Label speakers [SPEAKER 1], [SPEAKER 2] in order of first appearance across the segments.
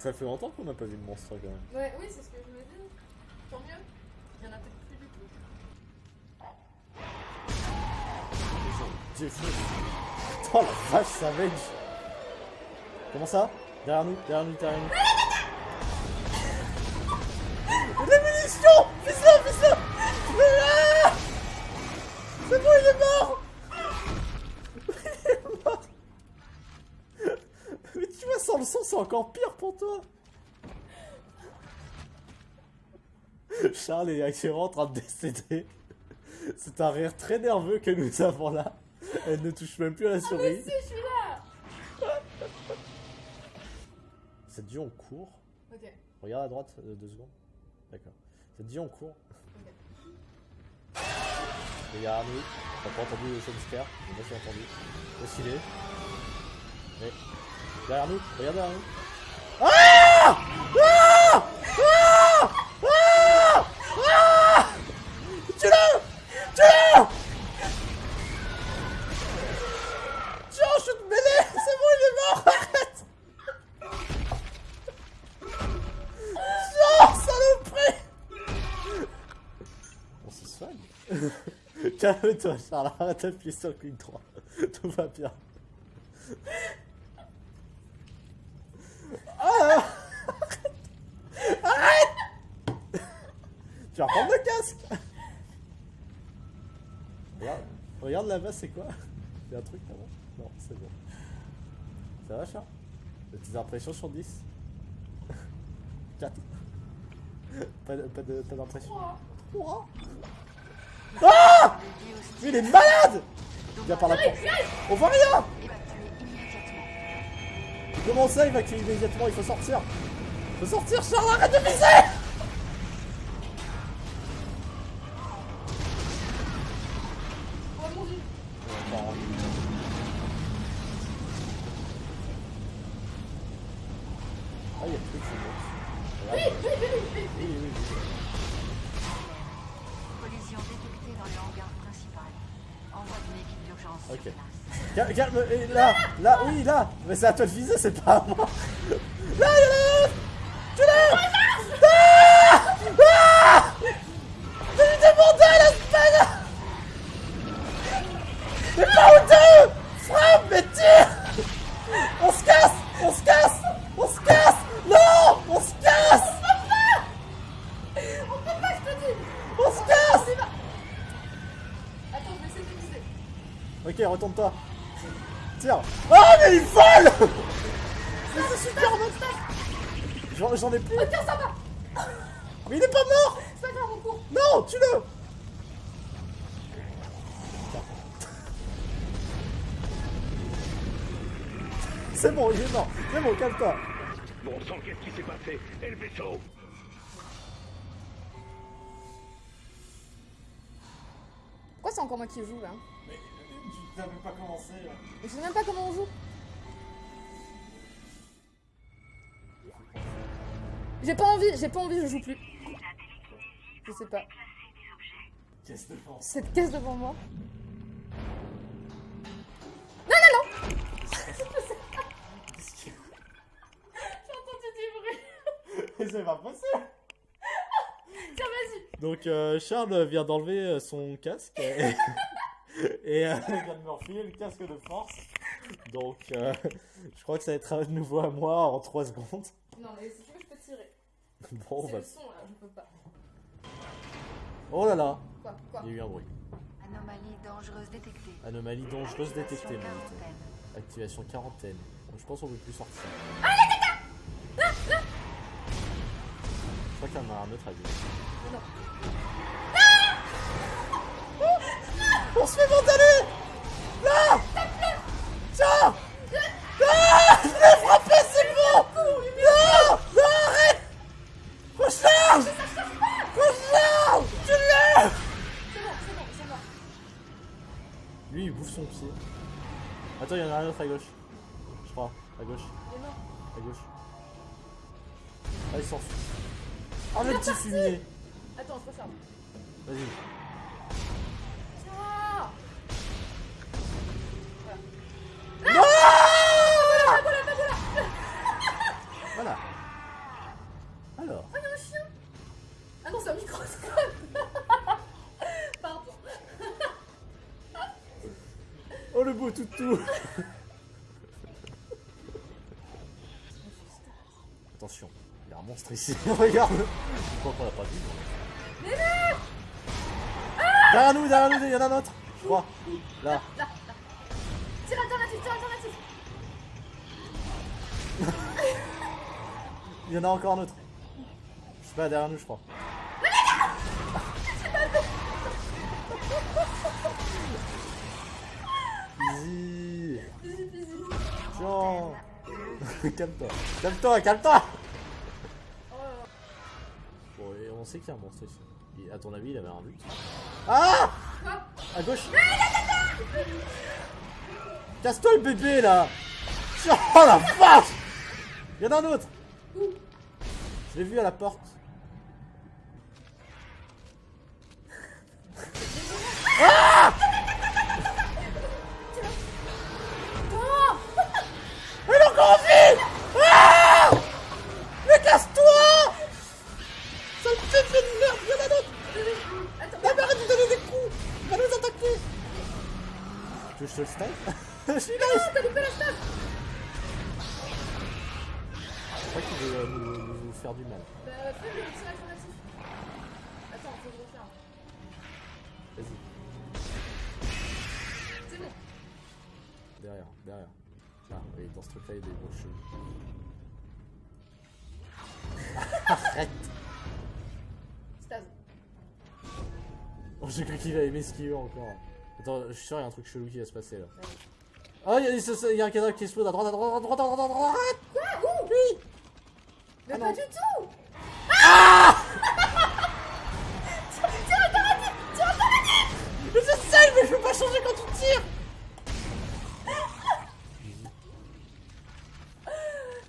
[SPEAKER 1] Ça fait longtemps qu'on n'a pas vu de monstre quand même.
[SPEAKER 2] Ouais, oui, c'est ce que je me dis. Tant mieux. Il y en a peut-être plus du tout.
[SPEAKER 1] Oh la vache, savage Comment ça? Derrière nous, derrière nous, derrière nous. Des munitions Fais ça, fais ça Ah C'est bon, il est mort Il est mort Mais tu vois, sans le sang, c'est encore pire pour toi Charles est actuellement en train de décéder. C'est un rire très nerveux que nous avons là. Elle ne touche même plus à la souris.
[SPEAKER 2] Si, je suis là
[SPEAKER 1] Ça te dit on court
[SPEAKER 2] Ok.
[SPEAKER 1] Regarde à droite, euh, deux secondes. D'accord. Ça te dit on court Regarde, nous. T'as pas entendu le jumpscare J'ai pas si entendu. Est? Mais. Derrière nous Regarde derrière nous. Ah Ah Ah Tiens, je te mêlée C'est bon, il est mort Arrête Non, saloperie On se soigne Calme-toi, Charles, arrête d'appuyer sur clic droit. Tout va bien. Ah Arrête Arrête Tu vas reprendre le casque Regarde, regarde là-bas, c'est quoi? Il y a un truc là-bas. Non, c'est bon. Ça va, Charles? Tes impressions sur 10 4 Pas pas pas d'impression. Trois. Ah! Mais il est malade! Viens par la porte. On voit rien! Comment ça, il va créer immédiatement? Il faut sortir. Il faut sortir, Charles, arrête de viser
[SPEAKER 2] Oh mon dieu
[SPEAKER 1] Ah, il y a plus de choses.
[SPEAKER 2] Oui, oui, oui, oui,
[SPEAKER 1] Oui, oui, oui.
[SPEAKER 3] Collision détectée dans le hangar principal. Envoi d'une équipe d'urgence
[SPEAKER 1] Ok.
[SPEAKER 3] sur place.
[SPEAKER 1] Calme, calme, et là, là, oui, là Mais c'est à toi de viser, c'est pas à moi Là, il y Retourne-toi. Tire. Ah, mais il vole c'est super J'en j'en ai plus.
[SPEAKER 2] Oh, tiens, ça va
[SPEAKER 1] Mais il est pas mort
[SPEAKER 2] C'est pas grave, on court
[SPEAKER 1] Non, tue-le C'est bon, il est mort. C'est bon, calme-toi.
[SPEAKER 4] Bon sang, qu'est-ce qui s'est passé? Et le vaisseau
[SPEAKER 2] Pourquoi c'est encore moi qui joue là?
[SPEAKER 1] Mais tu n'avais pas commencé.
[SPEAKER 2] Je sais même pas comment on joue. J'ai pas envie, j'ai pas envie, je joue plus. Je sais pas.
[SPEAKER 1] Que pense
[SPEAKER 2] Cette caisse devant moi. Non, non, non J'ai entendu du bruit.
[SPEAKER 1] Mais c'est pas possible
[SPEAKER 2] Tiens, vas-y.
[SPEAKER 1] Donc euh, Charles vient d'enlever euh, son casque et, euh, il vient de me refiler le casque de force. Donc euh, je crois que ça va être à nouveau à moi en 3 secondes.
[SPEAKER 2] Non, mais si tu veux, je peux tirer.
[SPEAKER 1] Bon, bah...
[SPEAKER 2] le son là, je peux pas.
[SPEAKER 1] Oh là là
[SPEAKER 2] Quoi Quoi
[SPEAKER 1] Il y a eu un bruit.
[SPEAKER 3] Anomalie dangereuse détectée.
[SPEAKER 1] Anomalie dangereuse détectée,
[SPEAKER 3] Activation quarantaine.
[SPEAKER 1] Activation quarantaine. Bon, je pense qu'on peut plus sortir. Je crois qu'il y en a un autre à.
[SPEAKER 2] Mais non.
[SPEAKER 1] On se fait vandaler Là Tiens Ah Je l'ai frappé, c'est bon Non Non, arrête Recharge Recharge Tu l'as
[SPEAKER 2] C'est bon, c'est bon, c'est bon.
[SPEAKER 1] Lui, il bouffe son pied. Attends, il y en a un autre à gauche. Je crois. À gauche.
[SPEAKER 2] Il est mort.
[SPEAKER 1] À gauche. Ah, il s'enfuit. Oh, le petit fumier
[SPEAKER 2] Attends, je recharge.
[SPEAKER 1] Vas-y. Attention, il y a un monstre ici, regarde Je crois qu'on l'a pas vu. mais- Derrière nous, derrière nous, il y en a un autre Je crois. Là.
[SPEAKER 2] Tire alternatif, tire alternatif.
[SPEAKER 1] Il y en a encore un autre. Je sais pas, derrière nous, je crois. Easy. calme-toi. Calme-toi, calme-toi. Bon, et on sait qu'il y a un monstre ici. Et à ton avis, il avait un but. Ah À gauche. Casse-toi le bébé là Oh la vache Il y en a un autre Je l'ai vu à la porte.
[SPEAKER 2] Oh
[SPEAKER 1] je te le stun Je suis là
[SPEAKER 2] t'as loupé la stade
[SPEAKER 1] Je crois qu'il veut euh, nous, nous faire du mal.
[SPEAKER 2] Bah, fais le tir alternatif. Attends, faut que je refaire.
[SPEAKER 1] Vas-y,
[SPEAKER 2] C'est bon.
[SPEAKER 1] derrière, derrière. Là, oui, dans ce truc-là, il y a des gros cheveux. Arrête
[SPEAKER 2] Stase.
[SPEAKER 1] Oh, j'ai cru qu'il allait m'esquiver encore. Attends, je suis sûr, il y a un truc chelou qui va se passer là. Oh, il y, a- y un cadavre qui explose à droite, à droite, à droite, à droite, à droite
[SPEAKER 2] Quoi Où
[SPEAKER 1] Oui
[SPEAKER 2] Mais
[SPEAKER 1] Ah
[SPEAKER 2] pas
[SPEAKER 1] non.
[SPEAKER 2] du tout Ah Tire tire alternatif Tire alternatif
[SPEAKER 1] Mais je sais, mais je peux pas changer quand tu tires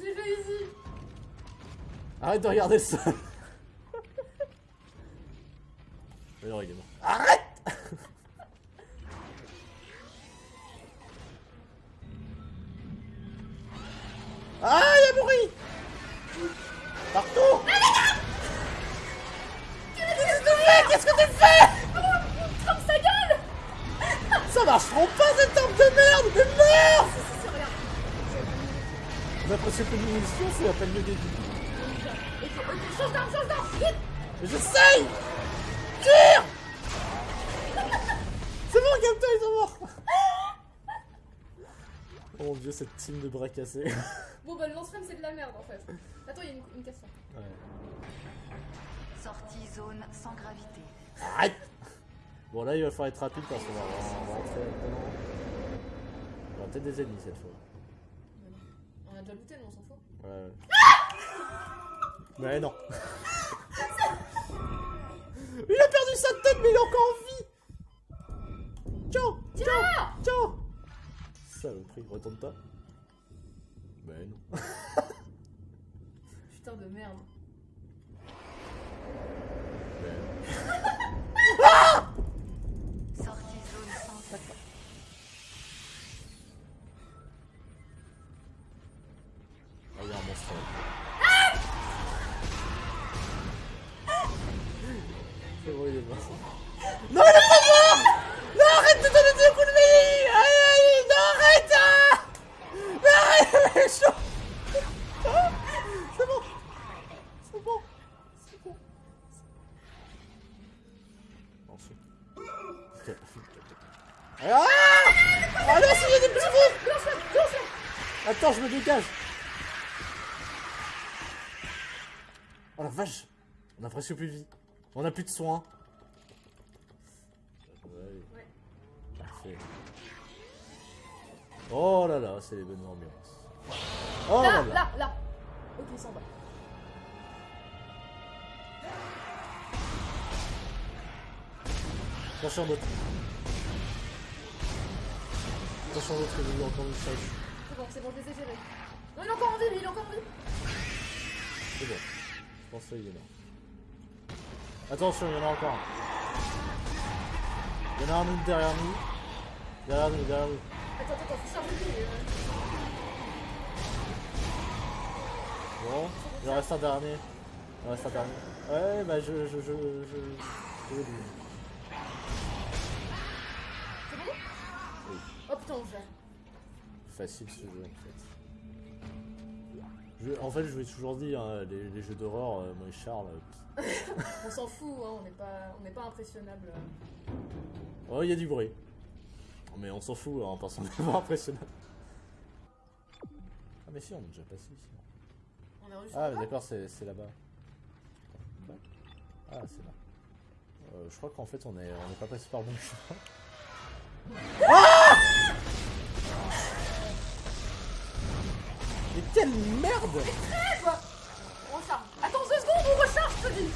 [SPEAKER 2] J'ai réussi
[SPEAKER 1] Arrête de regarder ça Mais non, il est mort. On de munitions, c'est à peine le début.
[SPEAKER 2] Change d'arme, change d'arme Vite
[SPEAKER 1] Mais j'essaye Tire C'est bon, calme-toi, ils sont morts Oh mon dieu, cette team de bras cassés.
[SPEAKER 2] Bon bah le lance-flamme c'est de la merde en fait. Attends, il y a une, une question.
[SPEAKER 1] Ouais.
[SPEAKER 3] Sortie zone sans gravité.
[SPEAKER 1] Arrête Bon là il va falloir être rapide parce qu'on va, on va rentrer y aura peut-être des ennemis cette fois.
[SPEAKER 2] On a déjà looté, nous on s'en fout.
[SPEAKER 1] Ouais. ouais. Mais non. il a perdu sa tête mais il est encore en vie Ciao Ciao Ciao Saloperie, retourne pas. Mais non.
[SPEAKER 2] Putain de merde.
[SPEAKER 1] Non, est pas mort Non, arrête de donner des coups de vie Aïe, aïe, non, arrête ah Mais arrête, mais chaud C'est bon C'est bon C'est bon c'est... Ok. Ah Ah non, y a des petits Attends, je me dégage. Oh la vache On a presque plus de vie. On a plus de soins. Ouais. Parfait. Oh là là, c'est les bonnes ambiances. Oh là
[SPEAKER 2] Là,
[SPEAKER 1] là.
[SPEAKER 2] là, là Ok, il s'en va.
[SPEAKER 1] Attention d'autres. Attention d'autres, il a encore une sage.
[SPEAKER 2] C'est bon, c'est bon, je les ai gérés. Non, il est encore en vie, lui, il est encore en vie.
[SPEAKER 1] C'est bon. Je pense qu'il est mort. Attention, il y en a encore un. Il y en a un autre derrière nous. Derrière nous, derrière nous.
[SPEAKER 2] Attends, attends, faut lui. euh.
[SPEAKER 1] Bon, il en reste un dernier. Il en reste un dernier. Ouais, bah je. je. je.
[SPEAKER 2] C'est bon?
[SPEAKER 1] Oui.
[SPEAKER 2] Oh putain, on
[SPEAKER 1] facile ce jeu en fait. Je- en fait, je vous ai toujours dit, hein, les, les jeux d'horreur, euh, moi et Charles. euh,
[SPEAKER 2] On s'en fout, hein, on n'est pas, on n'est pas impressionnable.
[SPEAKER 1] Oh, il y a du bruit. Mais on s'en fout, hein, parce qu'on est vraiment impressionnant. Ah, mais si, on est déjà passé ici.
[SPEAKER 2] On est
[SPEAKER 1] Ah, mais d'accord, c'est là-bas. Ah, c'est là. Euh, je crois qu'en fait, on est, on est pas passé par bon chemin. Ah Mais quelle merde
[SPEAKER 2] Quoi On recharge. Attends deux secondes, on recharge, je te dis.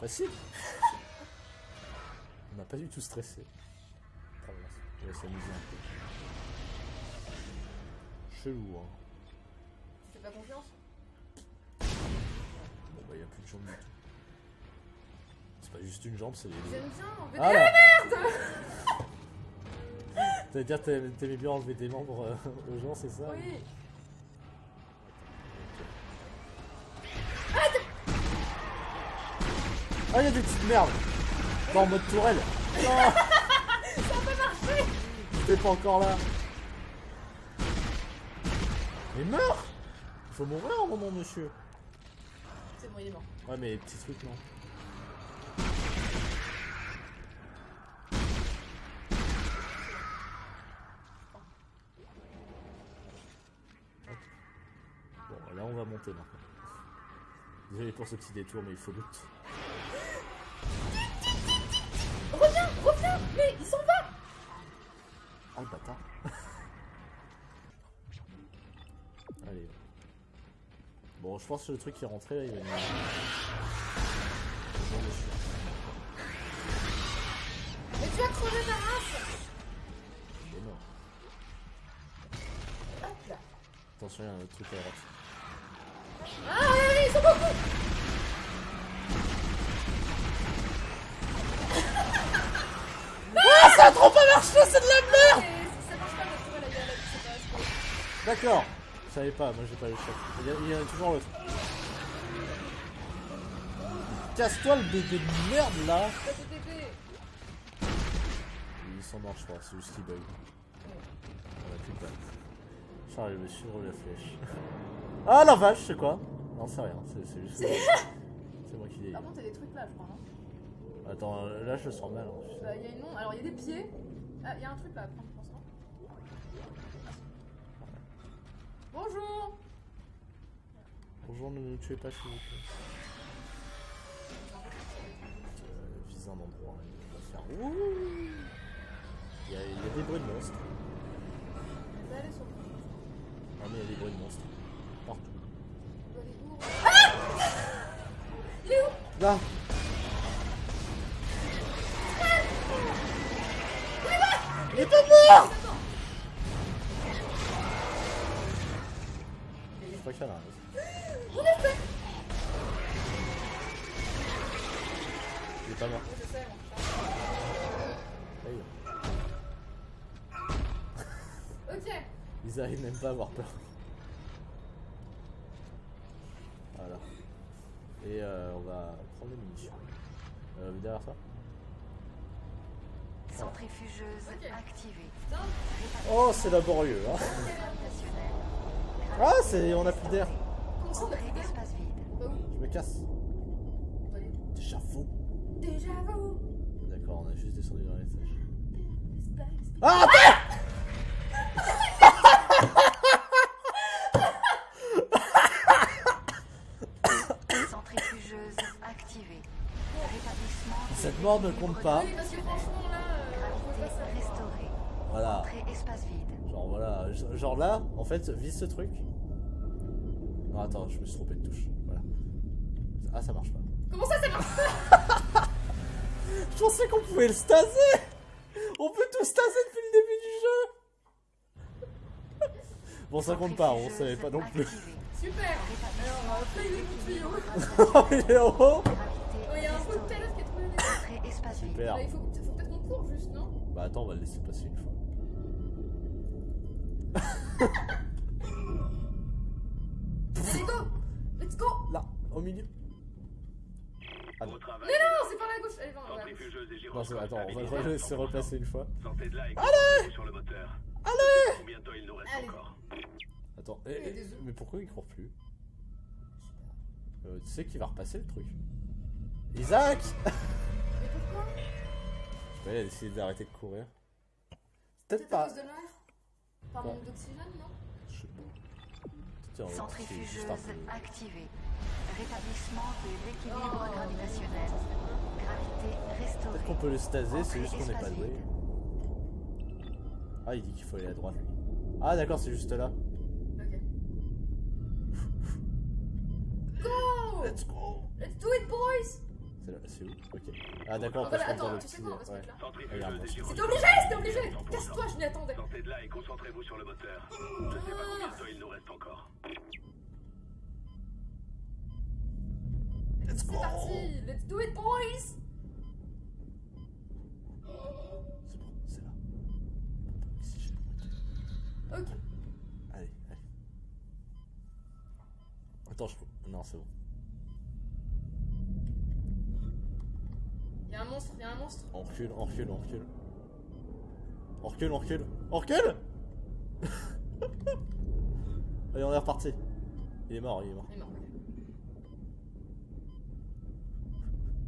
[SPEAKER 2] Ok.
[SPEAKER 1] Facile On n'a pas du tout stressé. On va s'amuser un peu. Chelou, hein.
[SPEAKER 2] Tu fais pas confiance?
[SPEAKER 1] Bon, bah, il n'y a plus de jambes du tout. C'est pas juste une jambe, c'est les deux.
[SPEAKER 2] J'aime bien enlever
[SPEAKER 1] Ah
[SPEAKER 2] des...
[SPEAKER 1] là T'allais dire t'aimais t'aimais bien enlever des membres euh, aux gens, c'est ça?
[SPEAKER 2] Oui.
[SPEAKER 1] Ah, il y a des petites merdes Pas en mode tourelle Non Ça a pas marché T'es pas encore là Mais meurs Il faut mourir un moment, monsieur
[SPEAKER 2] C'est bon, il est mort.
[SPEAKER 1] Ouais, mais les petits trucs, non. Bon, là, on va monter maintenant. Désolé pour ce petit détour, mais il faut doute.
[SPEAKER 2] Reviens Mais il s'en va
[SPEAKER 1] Ah, le bâtard Allez. Bon, je pense que le truc qui est rentré, là, il va.
[SPEAKER 2] Mais tu as crevé ta race
[SPEAKER 1] Il est mort.
[SPEAKER 2] Hop là.
[SPEAKER 1] Attention, il y a un autre truc à droite.
[SPEAKER 2] Ah oui, oui, ils sont beaucoup
[SPEAKER 1] Ah, ça a trop pas marché, c'est de la merde. D'accord. Je savais pas, moi j'ai pas les chocs. Il y a, il y a toujours l'autre. Casse-toi le bébé de merde là. Il s'en marche pas, c'est juste qu'il bug. On a plus de balle. Charles, il me suivre la flèche. Ah la vache, c'est quoi? Non, c'est rien, c'est juste. C'est moi qui l'ai.
[SPEAKER 2] Par contre, a des trucs là, je crois, non?
[SPEAKER 1] Attends, là je le sens mal. hein, tu sais.
[SPEAKER 2] Bah, y a une onde. Alors, il y a des pieds. Ah, il y a un truc là à prendre, je pense, non Bonjour
[SPEAKER 1] Bonjour, ne nous tuez pas s'il vous plaît. Euh, vise un endroit, il va faire. Ouh il y, a, il y a des bruits de monstres. Ah, mais il y a des bruits de monstres. Partout.
[SPEAKER 2] Ah Il est où?
[SPEAKER 1] Là Il est pas mort Je crois qu'il y en a un. Il est pas mort.
[SPEAKER 2] Ok.
[SPEAKER 1] Ils arrivent même pas à avoir peur. Voilà. Et euh, on va prendre les munitions. Euh, derrière ça
[SPEAKER 3] Centrifugeuse activée.
[SPEAKER 1] Oh, c'est laborieux, hein. Ah, c'est... on a plus d'air.
[SPEAKER 2] Bah
[SPEAKER 1] Je me casse. Déjà faux.
[SPEAKER 2] Déjà où
[SPEAKER 1] D'accord, on a juste descendu dans l'étage. Ah, attends
[SPEAKER 3] Centrifugeuse activée. Rétablissement.
[SPEAKER 1] Cette mort ne compte pas. Voilà.
[SPEAKER 3] Entrée espace vide.
[SPEAKER 1] Genre voilà, genre là, en fait, vise ce truc. Non, attends, je me suis trompé de touche. Voilà. Ah, ça marche pas.
[SPEAKER 2] Comment ça, ça marche
[SPEAKER 1] Je pensais qu'on pouvait le staser On peut tout staser depuis le début du jeu Bon, ça compte pas, on savait pas non plus.
[SPEAKER 2] Super Alors.
[SPEAKER 1] Oh, il est en haut
[SPEAKER 2] Oh, il y a un pot de qui est trop bien.
[SPEAKER 3] Entrée espace vide.
[SPEAKER 1] Super.
[SPEAKER 2] Bah, il faut, faut peut-être qu'on court juste, non?
[SPEAKER 1] Bah attends, on va le laisser passer une fois.
[SPEAKER 2] Allez, go Let's go
[SPEAKER 1] Là, au milieu. Ah non.
[SPEAKER 4] Au travail.
[SPEAKER 2] Non, c'est par la gauche, allez,
[SPEAKER 1] Non, attends, on va,
[SPEAKER 4] 100%.
[SPEAKER 1] repasser une fois.
[SPEAKER 4] Sortez de là et concentrez-vous sur le moteur. Allez Combien de temps il nous reste
[SPEAKER 2] Allez.
[SPEAKER 4] encore
[SPEAKER 1] Attends, eh, eh, mais pourquoi il court plus Euh, Tu sais qu'il va repasser le truc. Isaac
[SPEAKER 2] Mais pourquoi?
[SPEAKER 1] Je sais pas, il a décidé d'arrêter de courir. Peut-être
[SPEAKER 2] à
[SPEAKER 1] pas.
[SPEAKER 2] cause de l'air Par manque d'oxygène, non
[SPEAKER 1] Je sais pas. Tiens,
[SPEAKER 3] Centrifugeuse
[SPEAKER 1] un peu-
[SPEAKER 3] activée. Rétablissement de l'équilibre gravitationnel. Gravité restaurée.
[SPEAKER 1] Peut-être qu'on peut le staser, c'est juste qu'on n'est pas doué. Ah, il dit qu'il faut aller à droite. lui. Ah, d'accord, c'est juste là.
[SPEAKER 2] Ok. Go
[SPEAKER 1] Let's go
[SPEAKER 2] Let's do it, boys
[SPEAKER 1] C'est là, c'est où Ok. Ah, d'accord, on peut
[SPEAKER 2] voilà,
[SPEAKER 1] mettre dans
[SPEAKER 2] attends,
[SPEAKER 1] le
[SPEAKER 2] tu sais
[SPEAKER 1] petit.
[SPEAKER 2] quoi, on va se
[SPEAKER 1] ouais.
[SPEAKER 2] C'était obligé, c'était obligé
[SPEAKER 4] 100%.
[SPEAKER 2] Casse-toi, je m'y attendais
[SPEAKER 4] Sortez de là et concentrez-vous sur le moteur. Je sais pas combien de temps il nous reste encore.
[SPEAKER 1] Let's
[SPEAKER 2] C'est
[SPEAKER 1] go
[SPEAKER 2] parti Let's do it, boys
[SPEAKER 1] C'est bon, c'est là.
[SPEAKER 2] Ok.
[SPEAKER 1] Allez, allez. Attends, je peux. Non, c'est bon.
[SPEAKER 2] Y'a un monstre, y'a un monstre.
[SPEAKER 1] On recule, on recule, on recule. On recule, on recule. On recule Allez, on est reparti. Il est mort, il est mort.
[SPEAKER 2] Il est mort.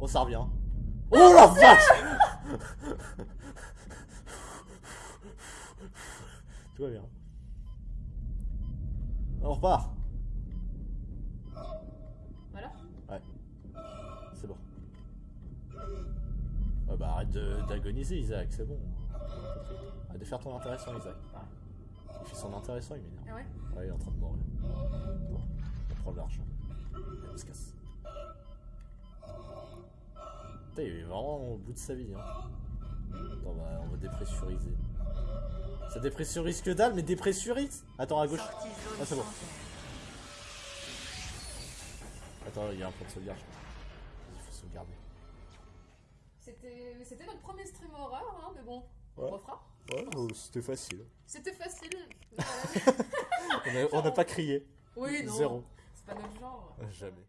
[SPEAKER 1] Oh, ça revient. Oh la vache Tout va bien. On repart. Arrête d'agoniser Isaac, c'est bon. Arrête de faire ton intéressant Isaac. Il fait son intéressant, il m'énerve.
[SPEAKER 2] Ah ouais
[SPEAKER 1] Ouais, il est en train de mourir. Bon, on prend de l'argent. Allez, on se casse. Putain, il est vraiment au bout de sa vie. Hein. Attends, bah, on va dépressuriser. Ça dépressurise que dalle, mais dépressurise Attends, à gauche. Ah, c'est bon. Attends, il y a un point de sauvegarde. je crois. Vas-y, faut sauvegarder.
[SPEAKER 2] C'était c'était notre premier stream horreur, hein, mais bon, on refera.
[SPEAKER 1] Ouais, c'était facile.
[SPEAKER 2] C'était facile.
[SPEAKER 1] On a, on a pas crié.
[SPEAKER 2] oui, non.
[SPEAKER 1] Zéro.
[SPEAKER 2] C'est pas notre genre.
[SPEAKER 1] Jamais.